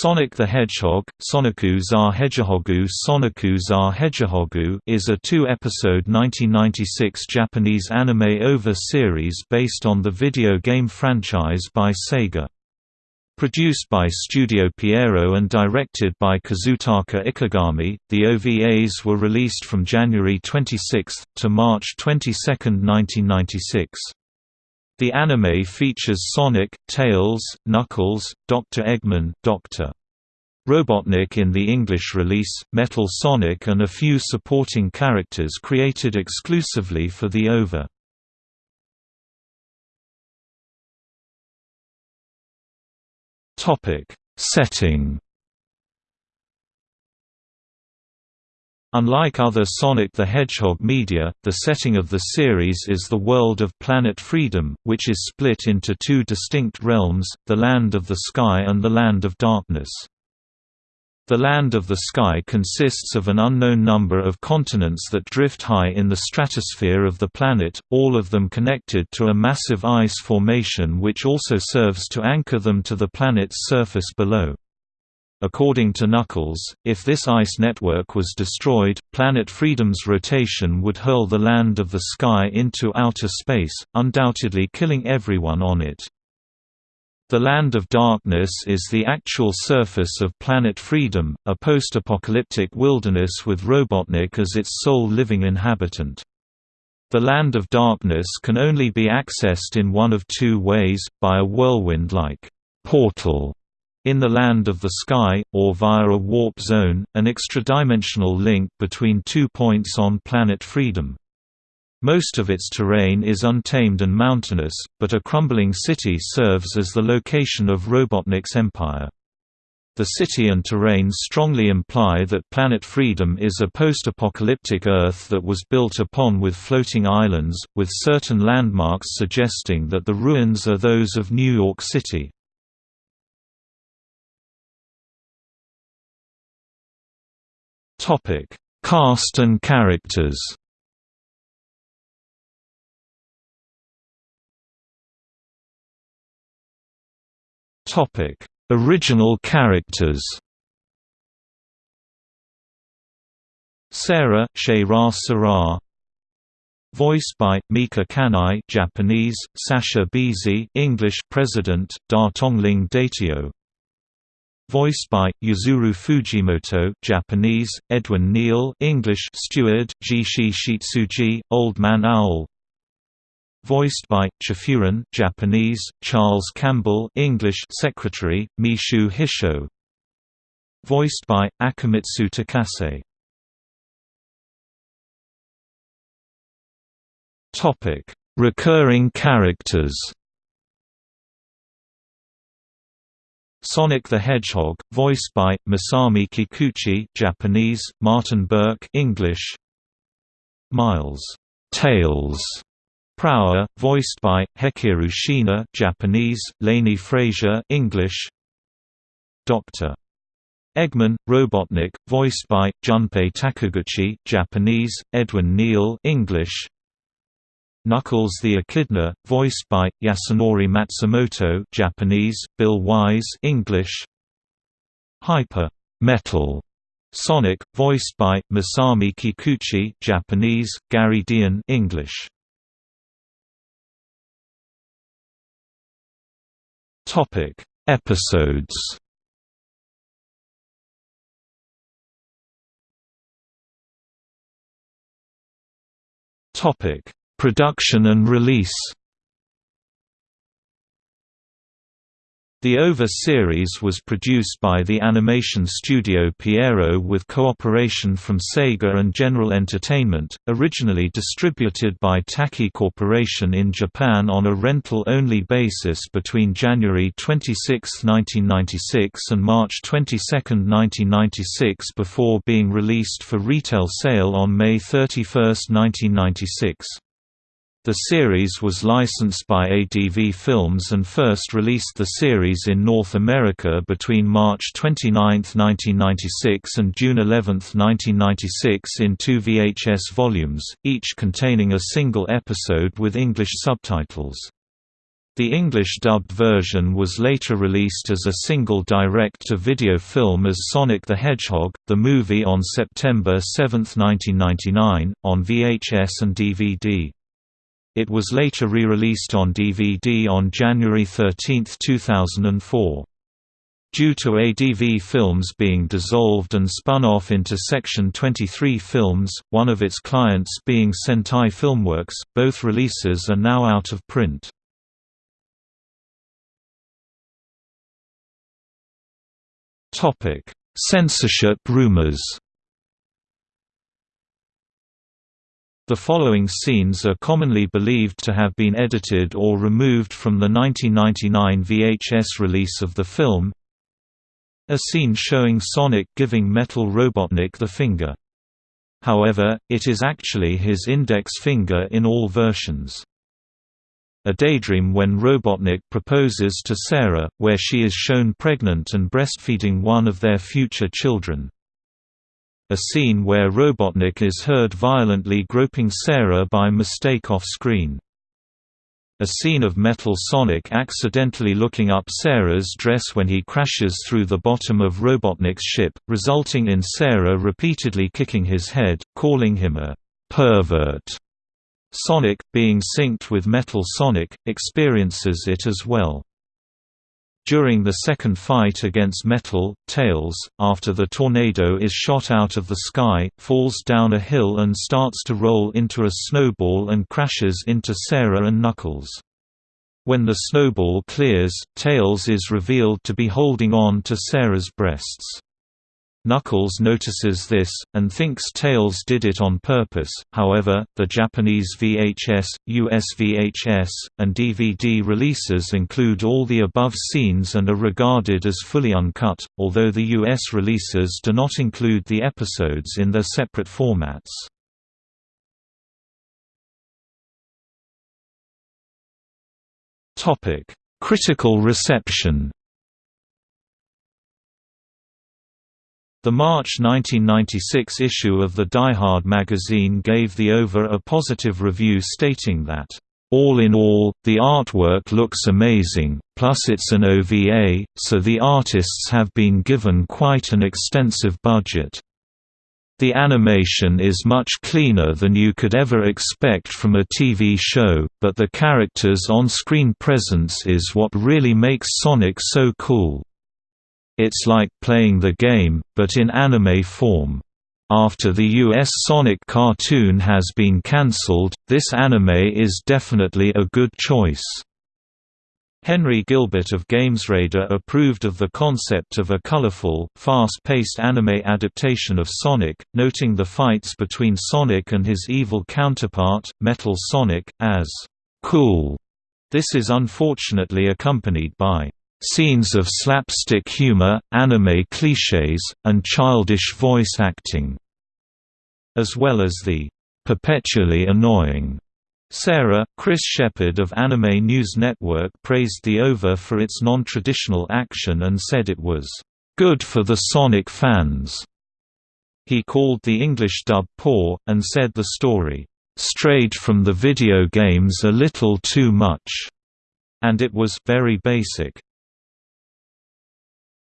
Sonic the Hedgehog, Soniku za Hedgehogu Soniku za Hedgehogu is a two-episode 1996 Japanese anime OVA series based on the video game franchise by Sega. Produced by Studio Pierrot and directed by Kazutaka Ikegami, the OVAs were released from January 26 to March 22, 1996. The anime features Sonic, Tails, Knuckles, Dr. Eggman, Dr. Robotnik in the English release, Metal Sonic and a few supporting characters created exclusively for the OVA. Topic: Setting Unlike other Sonic the Hedgehog media, the setting of the series is the world of Planet Freedom, which is split into two distinct realms, the Land of the Sky and the Land of Darkness. The Land of the Sky consists of an unknown number of continents that drift high in the stratosphere of the planet, all of them connected to a massive ice formation which also serves to anchor them to the planet's surface below. According to Knuckles, if this ice network was destroyed, Planet Freedom's rotation would hurl the land of the sky into outer space, undoubtedly killing everyone on it. The Land of Darkness is the actual surface of Planet Freedom, a post-apocalyptic wilderness with Robotnik as its sole living inhabitant. The Land of Darkness can only be accessed in one of two ways, by a whirlwind-like portal in the Land of the Sky, or via a warp zone, an extradimensional link between two points on Planet Freedom. Most of its terrain is untamed and mountainous, but a crumbling city serves as the location of Robotnik's empire. The city and terrain strongly imply that Planet Freedom is a post-apocalyptic Earth that was built upon with floating islands, with certain landmarks suggesting that the ruins are those of New York City. Topic: Cast and characters. Topic: Original characters. Sarah Sheira Sarah Voiced by Mika Kanai Japanese, Sasha Beasy English President, Da Tongling Datio Voiced by Yuzuru Fujimoto, Japanese, Edwin Neal, English, Steward, Jishi Shitsuji, Old Man Owl. Voiced by Chifuran, Japanese, Charles Campbell, English, Secretary, Mishu Hisho. Voiced by Akimitsu Takase. Topic: Recurring characters. Sonic the Hedgehog, voiced by Masami Kikuchi, Japanese, Martin Burke, English. Miles Tails Prower, voiced by Hekiru Shiina, Japanese, Lainie Frasier, English. Dr. Eggman, Robotnik, voiced by Junpei Takiguchi, Japanese, Edwin Neal, English. Knuckles the Echidna, voiced by Yasunori Matsumoto, Japanese, Bill Wise, English. Hyper Metal Sonic, voiced by Masami Kikuchi, Japanese, Gary Dean, English. Topic: Episodes. Topic: Production and release The OVA series was produced by the animation studio Pierrot with cooperation from Sega and General Entertainment, originally distributed by Taki Corporation in Japan on a rental-only basis between January 26, 1996 and March 22, 1996 before being released for retail sale on May 31, 1996. The series was licensed by ADV Films and first released the series in North America between March 29, 1996 and June 11, 1996 in two VHS volumes, each containing a single episode with English subtitles. The English-dubbed version was later released as a single direct-to-video film as Sonic the Hedgehog, the movie on September 7, 1999, on VHS and DVD. It was later re-released on DVD on January 13, 2004. Due to ADV Films being dissolved and spun off into Section 23 Films, one of its clients being Sentai Filmworks, both releases are now out of print. Censorship rumors The following scenes are commonly believed to have been edited or removed from the 1999 VHS release of the film A scene showing Sonic giving Metal Robotnik the finger. However, it is actually his index finger in all versions a daydream when Robotnik proposes to Sarah, where she is shown pregnant and breastfeeding one of their future children. A scene where Robotnik is heard violently groping Sarah by mistake off-screen. A scene of Metal Sonic accidentally looking up Sarah's dress when he crashes through the bottom of Robotnik's ship, resulting in Sarah repeatedly kicking his head, calling him a pervert. Sonic, being synced with Metal Sonic, experiences it as well. During the second fight against Metal, Tails, after the tornado is shot out of the sky, falls down a hill and starts to roll into a snowball and crashes into Sarah and Knuckles. When the snowball clears, Tails is revealed to be holding on to Sarah's breasts. Knuckles notices this, and thinks Tails did it on purpose, however, the Japanese VHS, US VHS, and DVD releases include all the above scenes and are regarded as fully uncut, although the US releases do not include the episodes in their separate formats. Critical reception The March 1996 issue of the Die Hard magazine gave The OVA a positive review stating that, "...all in all, the artwork looks amazing, plus it's an OVA, so the artists have been given quite an extensive budget. The animation is much cleaner than you could ever expect from a TV show, but the character's on-screen presence is what really makes Sonic so cool." It's like playing the game, but in anime form. After the US Sonic cartoon has been cancelled, this anime is definitely a good choice. Henry Gilbert of GamesRadar approved of the concept of a colorful, fast-paced anime adaptation of Sonic, noting the fights between Sonic and his evil counterpart, Metal Sonic, as cool. This is unfortunately accompanied by Scenes of slapstick humor, anime cliches, and childish voice acting. As well as the perpetually annoying Sarah, Chris Shepard of Anime News Network praised the OVA for its non-traditional action and said it was good for the Sonic fans. He called the English dub poor, and said the story strayed from the video games a little too much, and it was very basic.